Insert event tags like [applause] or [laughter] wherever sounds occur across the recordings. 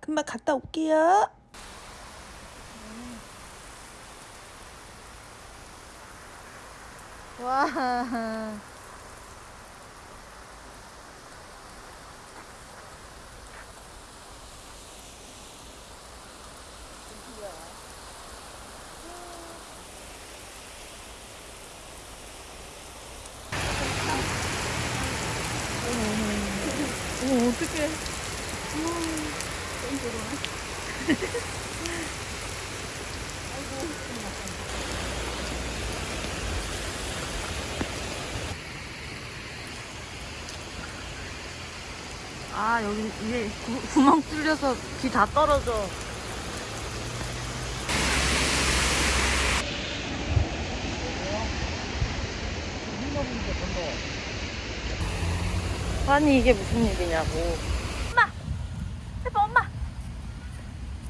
금방 갔다 올게요. 와. 어떡해. 아, 여기 이게 구, 구멍 뚫려서 비다 떨어져. 아니, 이게 무슨 일이냐고. 엄마! 해봐! 엄마!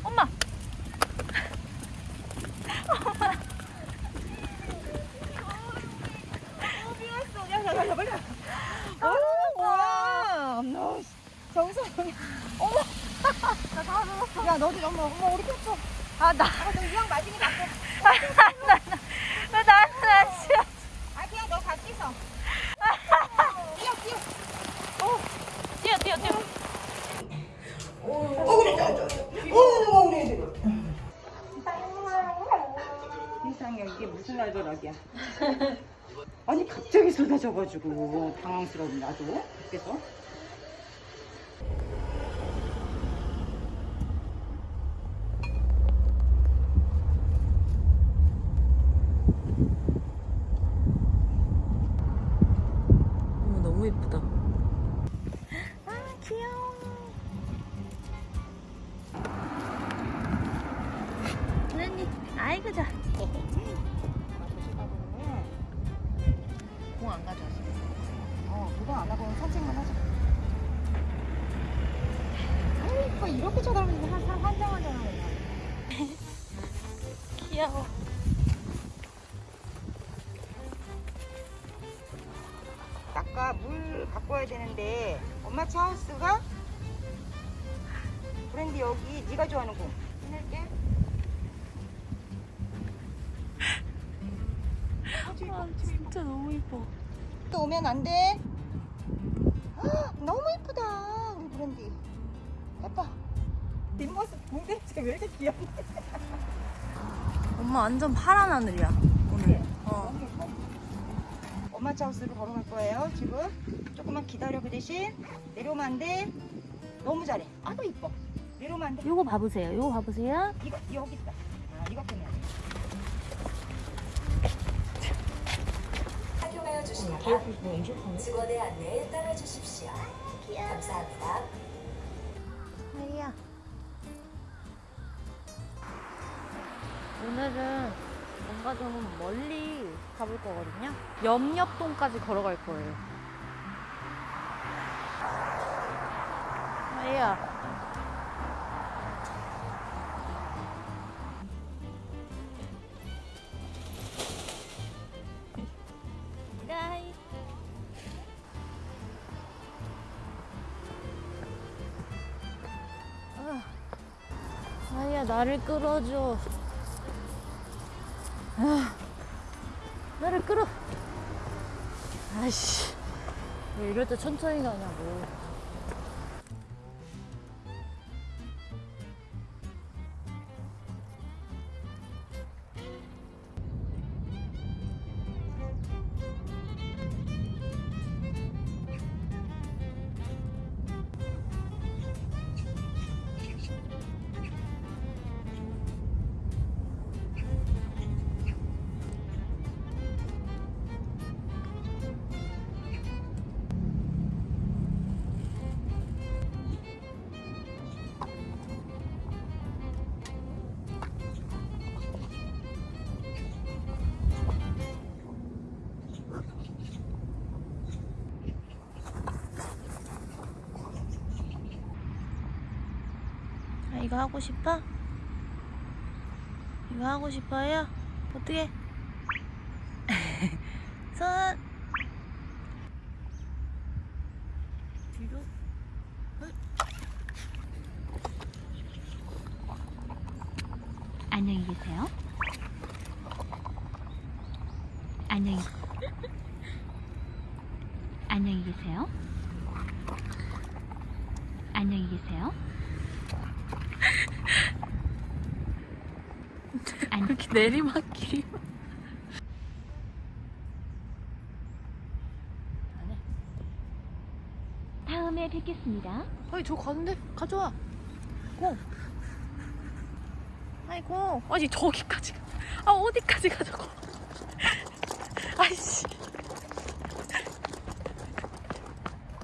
엄마! 어, 비왔어. 야, 야, 야, 빨리 와. 오, 와! 너 정성이. 어머! 나다 먹었어. 야, 너도 엄마, 엄마, 우리 켰어. 아, 나. 아, 너 이왕 맞으니 맞고. 나, 나, 나, 나, 나, 나, 싫어. 아, 그냥 너 같이 서. 뛰어, 뛰어. 어, 뛰어, 뛰어, 뛰어. 어 그래 저, 저, 저. 어 그래 그래. 세상에 이게 무슨 알더락이야. 아니 쏟아져가지고 당황스러운 나도 밖에서. 너무 예쁘다. 아까 물 갖고 와야 되는데 엄마 차 하우스가 브랜드 여기 네가 좋아하는 공 해낼게. 아, 진짜 너무 예뻐. 또 오면 안 돼. 헉, 너무 예쁘다 우리 브랜디. 예뻐. 뒷모습 공대체 왜 이렇게 귀엽냐? 엄마 완전 파란 하늘이야, 오늘. 어. 차 하우스로 걸어갈 거예요 지금. 조금만 기다려 그 대신 내려오면 안 돼. 너무 잘해. 아도 이뻐. 내려오면 안 돼. 요거 봐보세요. 요거 봐보세요. 이거 여기 있다. 아 이거 보면 돼. 착용하여 주시다가 직원의 안내에 따라 주십시오. 감사합니다. 하이야. 오늘은 뭔가 좀 멀리 가볼 거거든요. 염렵동까지 걸어갈 거예요. 하이야. 하이. 아, 아야 나를 끌어줘. 아, 나를 끌어. 아이씨, 왜 이럴 때 천천히 가냐고. 이거 하고 싶어? 이거 하고 싶어요? 어떻게? [laughs] 손! 뒤로? 안녕히 계세요. 내리막길이. 다음에 뵙겠습니다. 아니 저 가는데 가져와. 고. 아이고 아니 저기까지. 가. 아 어디까지 가자고. 아이씨.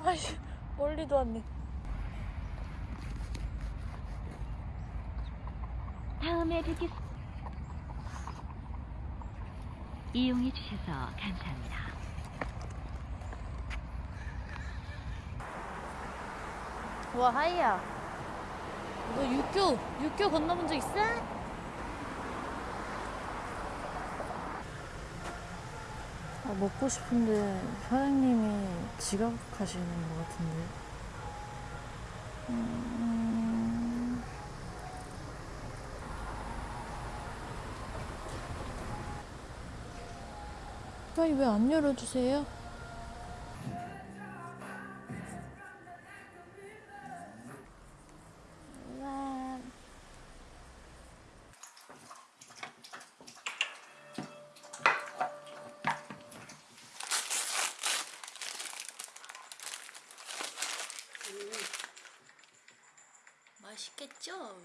아이씨 멀리도 왔네. 다음에 뵙겠습니다. 이용해 주셔서 감사합니다. 와 하이야. 너 육교 육교 건너본 적 있어? 아, 먹고 싶은데 사장님이 지각하시는 것 같은데. 아니 왜안 열어주세요? 맛있겠죠?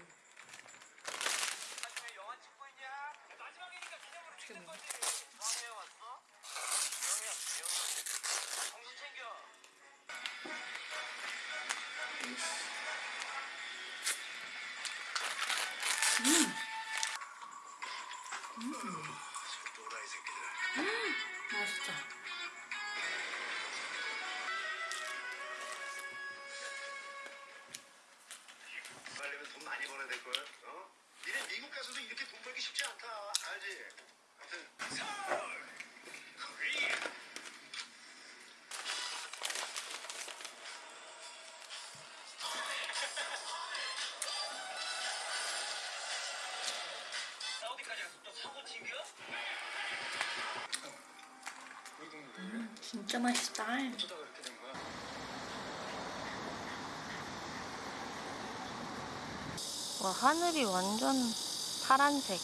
걸. 어? 니네 미국 가서도 이렇게 돈 벌기 쉽지 않다. 알지? 아무튼 서울 코리아. 어디까지 갔어? 또 사고 튕겨? 진짜 맛있다. 어쩌다 그렇게 된 거야? 와 하늘이 완전 파란색.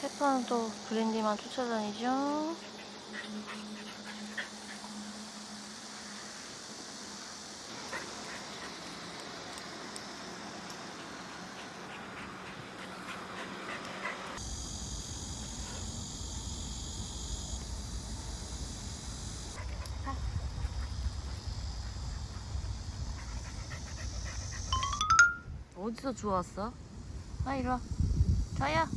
페퍼는 또 브랜디만 쫓아다니죠. 어디서 주웠어? 아 이리 와. 자야.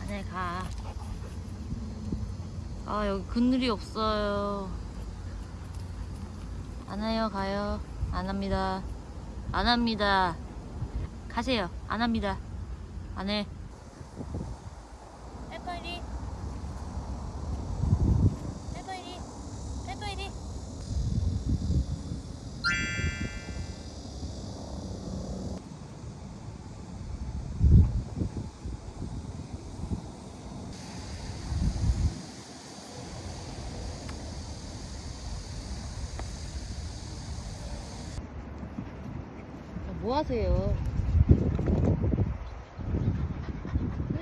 안에 가. 아 여기 그늘이 없어요. 안 해요 가요. 안 합니다. 안 합니다. 가세요. 안 합니다. 안 해. 해파이리. 해파이리. 해파이리. 뭐 하세요?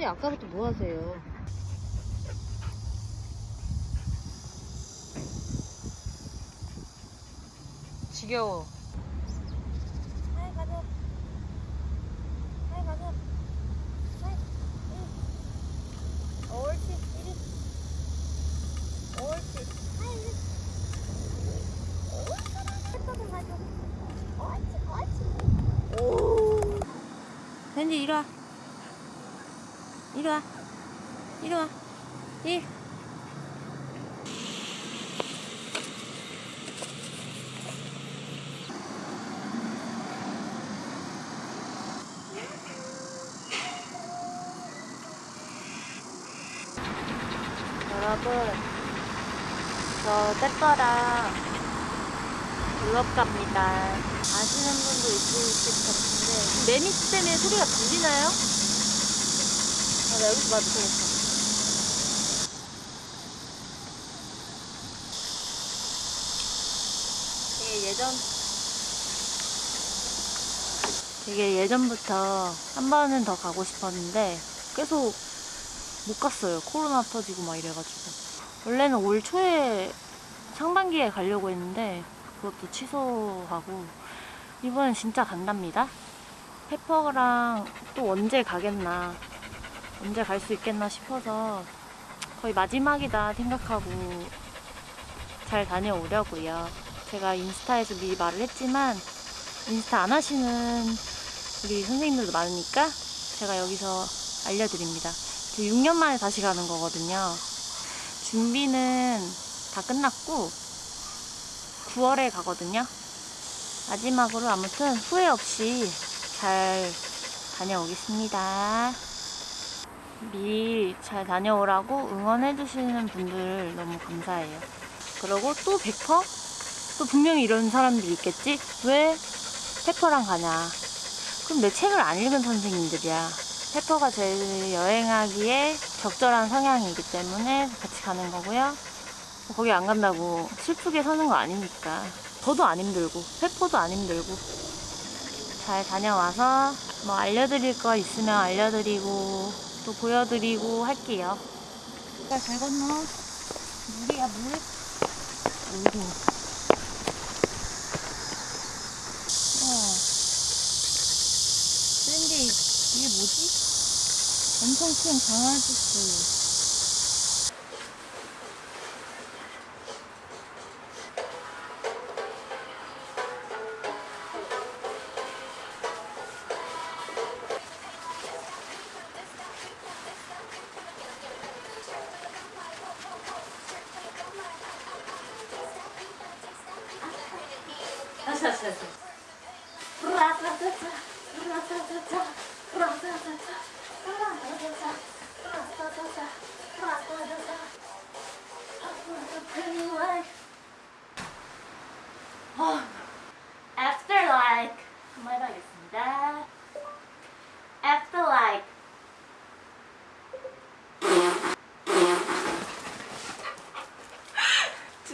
근데 아까부터 뭐 하세요? 지겨워. 밴디 이리 와. 이리 와 이리 와 이. 여러분 저제 거랑 블럭 갑니다 아시는 분도 있으실 것 같은데 매미 때문에 소리가 들리나요? 아, 나 여기서 봐도 되겠다 되게 예전 되게 예전부터 한 번은 더 가고 싶었는데 계속 못 갔어요. 코로나 터지고 막 이래가지고. 원래는 올 초에 상반기에 가려고 했는데 그것도 취소하고 이번엔 진짜 간답니다. 페퍼랑 또 언제 가겠나 언제 갈 수 있겠나 싶어서 거의 마지막이다 생각하고 잘 다녀오려고요. 제가 인스타에서 미리 말을 했지만 인스타 안 하시는 우리 선생님들도 많으니까 제가 여기서 알려드립니다. 저 6년 만에 다시 가는 거거든요. 준비는 다 끝났고 9월에 가거든요. 마지막으로 아무튼 후회 없이 잘 다녀오겠습니다. 미리 잘 다녀오라고 응원해주시는 분들 너무 감사해요. 그리고 또 100%? 또 분명히 이런 사람들이 있겠지? 왜 페퍼랑 가냐? 그럼 내 책을 안 읽은 선생님들이야. 페퍼가 제일 여행하기에 적절한 성향이기 때문에 같이 가는 거고요. 거기 안 간다고 슬프게 서는 거 아니니까. 저도 안 힘들고, 페퍼도 안 힘들고. 잘 다녀와서 뭐 알려드릴 거 있으면 알려드리고, 또 보여드리고 할게요. 잘 건너. 물이야, 물. 물도. 근데 이게 뭐지? 엄청 큰 강아지스. Oh.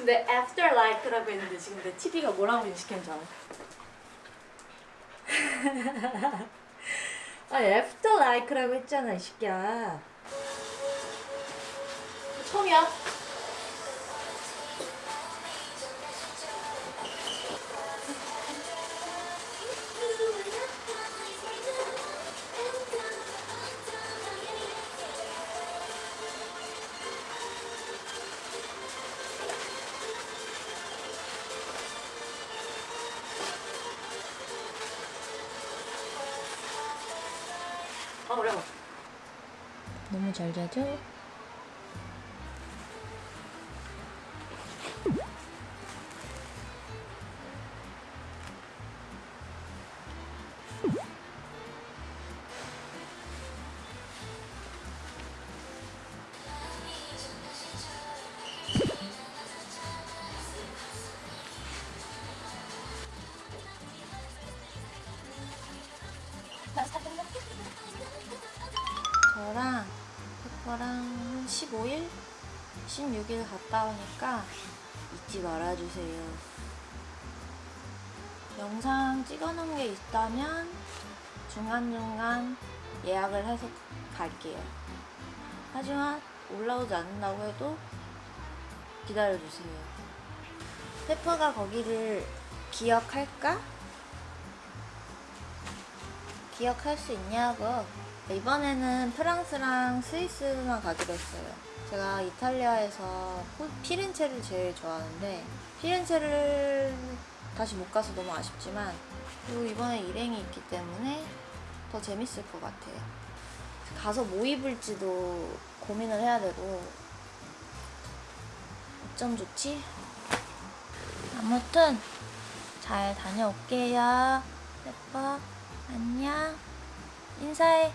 내 Afterlife라고 했는데 지금 내 TV가 뭐라고 인식했는지 알아? 아 Afterlife라고 했잖아 이 새끼야 처음이야 잘 자죠? 16일 갔다 오니까 잊지 말아주세요. 영상 찍어놓은 게 있다면 중간중간 예약을 해서 갈게요. 하지만 올라오지 않는다고 해도 기다려주세요. 페퍼가 거기를 기억할까? 기억할 수 있냐고. 이번에는 프랑스랑 스위스만 가기로 했어요. 제가 이탈리아에서 호- 피렌체를 제일 좋아하는데 피렌체를 다시 못 가서 너무 아쉽지만 그리고 이번에 일행이 있기 때문에 더 재밌을 것 같아요. 가서 뭐 입을지도 고민을 해야 되고 어쩜 좋지? 아무튼 잘 다녀올게요. 예뻐. 안녕. 인사해.